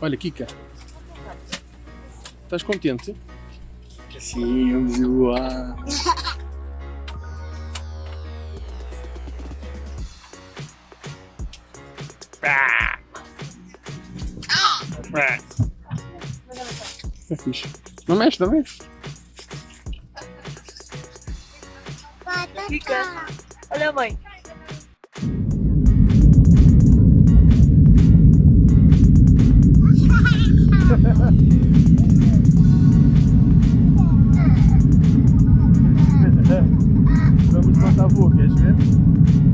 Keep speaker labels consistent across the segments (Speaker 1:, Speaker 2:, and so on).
Speaker 1: Olha, Kika. Estás contente?
Speaker 2: Sim, vamos voar.
Speaker 1: É fixe. Não mexe, não mexe.
Speaker 3: Olha a mãe.
Speaker 1: Vamos plantar wat é isso mesmo?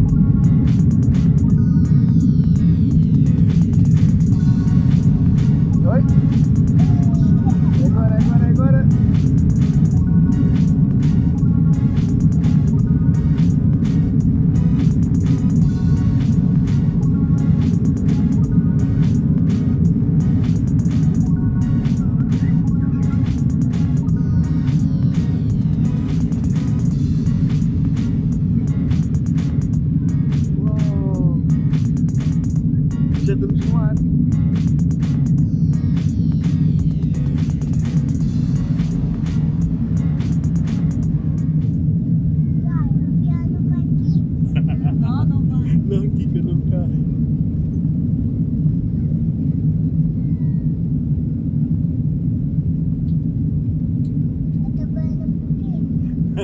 Speaker 1: Já estamos no ar.
Speaker 3: Não, não vai.
Speaker 1: Não, Kika, não cai.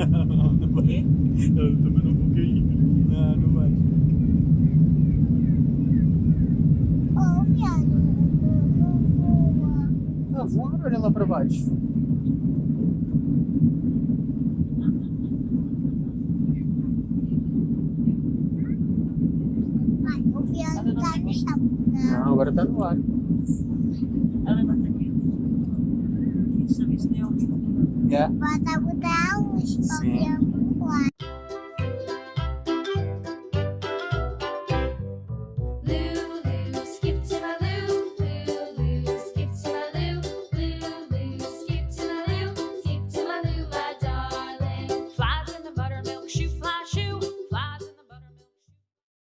Speaker 1: Não, não vai.
Speaker 3: Quê?
Speaker 1: Eu também não vou cair. Não, não vai. Está a voar, olha lá para baixo. Não, agora está no ar.
Speaker 3: Ela levanta aqui. Fiz serviço de ouvido.
Speaker 1: Yeah.